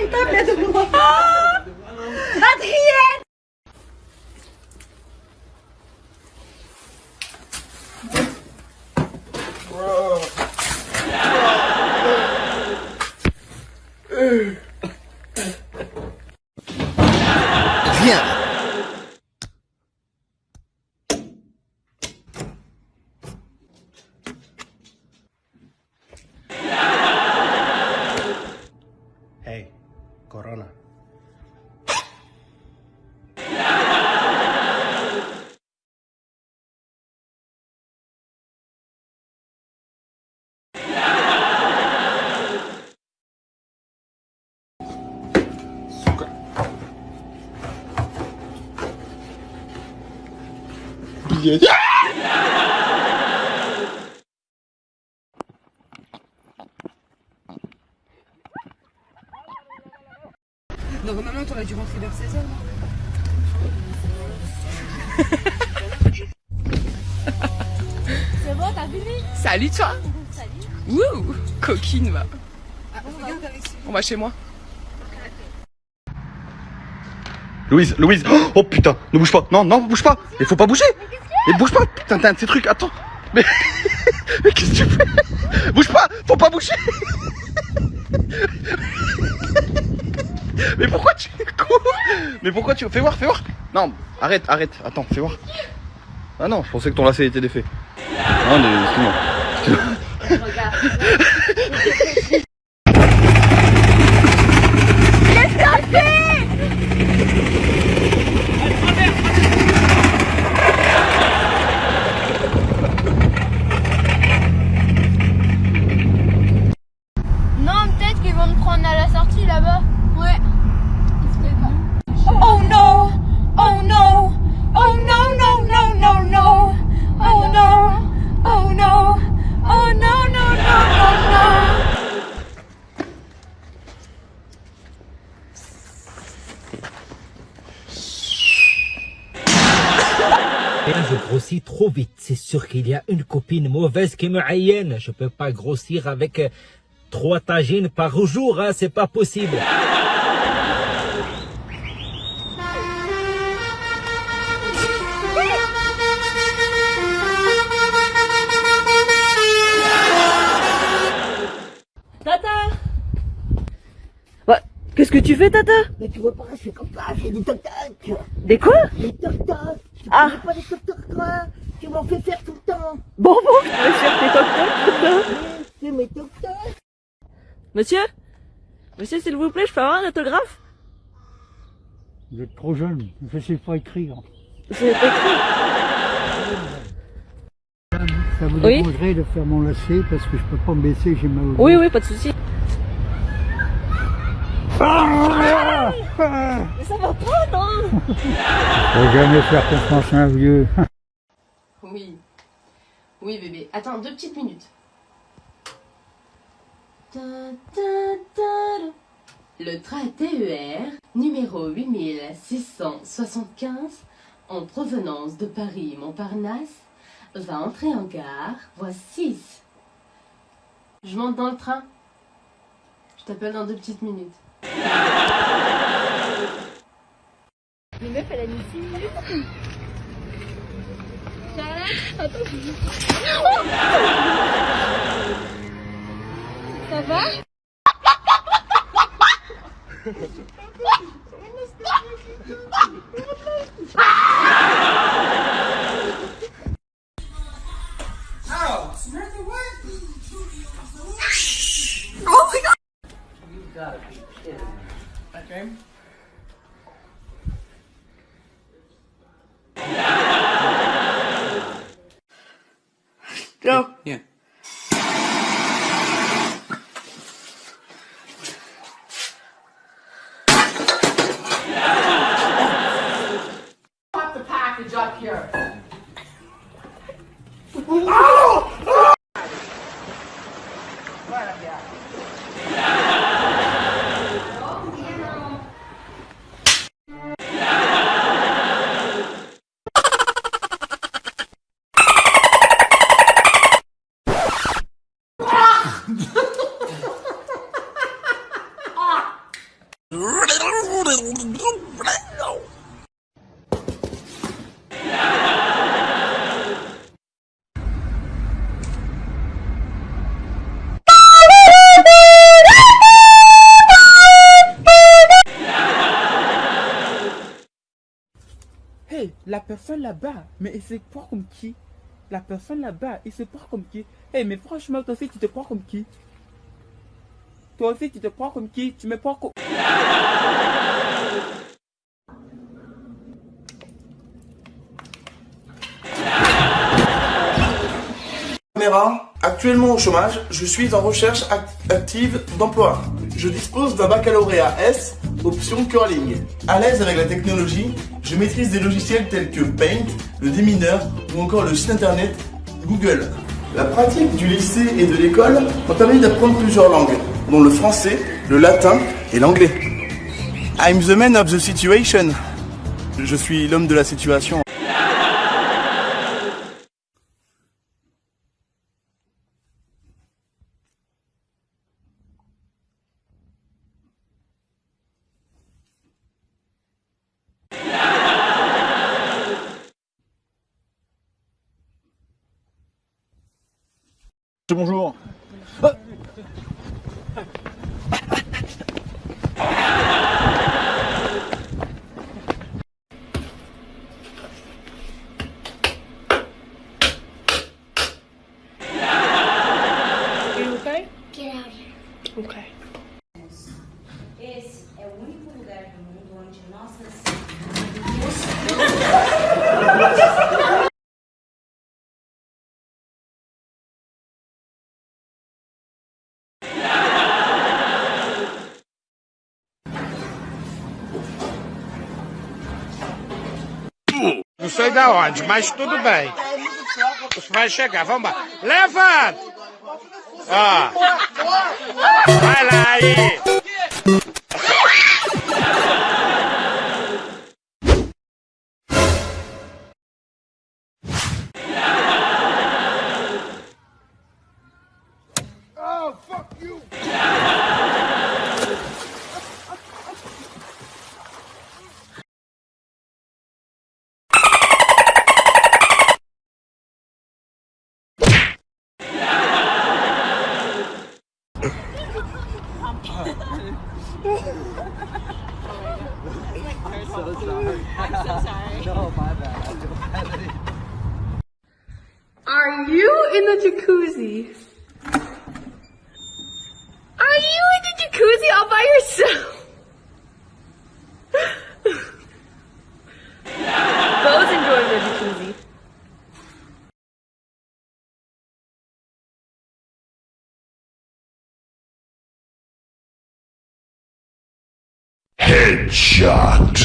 Então, bem tá Normalement, t'aurais dû rentrer vers 16h. C'est bon, t'as fini Salut, toi Salut. Wouh Coquine, va. Ah, avec On va chez moi. Louise, Louise. Oh putain, ne bouge pas. Non, non, bouge pas. Il faut pas bouger. Mais bouge pas. Putain, t'as un de ces trucs, attends. Mais, mais qu'est-ce que tu fais? Bouge pas. Faut pas bouger. Mais pourquoi tu cours? Mais pourquoi tu... Fais voir, fais voir. Non, arrête, arrête, attends, fais voir. Ah non, je pensais que ton lacet était défait. Non, mais excuse-moi. vont me prendre à la sortie là-bas. Ouais. Oh no! Oh no! Oh no, no, no, no, no! Oh no! Oh no! Oh no, no, no, no, no! Je grossis trop vite. C'est sûr qu'il y a une copine mauvaise qui me haïenne. Je peux pas grossir avec euh, trois tagines par jour, hein, c'est pas possible. Tata Bah, qu'est-ce que tu fais, Tata? Mais tu vois pas, c'est comme ça, c'est des toc-toc. Des quoi? Des toc-toc. Tu Ah. pas les toc-toc, quoi Tu m'en fais faire tout le temps. Bon, bon, je vais faire tes toc-toc, Tata. Oui, C'est mes toc-toc. Monsieur? Monsieur, s'il vous plaît, je peux avoir un autographe? Vous êtes trop jeune, je ne sais pas écrire. C'est écrit. Ça vous Oui. dérangerait de faire mon lacet parce que je peux pas me baisser, j'ai mal au dos. Oui, oui, pas de souci. Ah Mais ça va pas, non? Faut jamais faire confiance à un vieux. Oui. Oui, bébé. Attends, deux petites minutes. Le train TER numéro 8675 en provenance de Paris-Montparnasse va entrer en gare, voie 6. Je monte dans le train. Je t'appelle dans deux petites minutes. Les meufs, elle a mis 6 minutes. Attends. Oh! What? Oh my god! You gotta be kidding me. The package up here. Hey, la personne là-bas, mais il se croit comme qui? La personne là-bas, il se croit comme qui? Hey, mais franchement, toi aussi, tu te crois comme qui? Toi aussi, tu te crois comme qui? Tu me crois comme... Actuellement au chômage, je suis en recherche act- active d'emploi. Je dispose d'un baccalauréat S, option curling. À l'aise avec la technologie, je maîtrise des logiciels tels que Paint, le démineur ou encore le site internet Google. La pratique du lycée et de l'école m'a permis d'apprendre plusieurs langues, dont le français, le latin et l'anglais. I'm the man of the situation. Je suis l'homme de la situation. Bonjour. Não sei da onde, mas tudo bem. Vai chegar, vamos lá. Levanta! Ó. Vai lá aí. In the jacuzzi? Are you in the jacuzzi all by yourself? Bo's enjoying the jacuzzi. Headshot.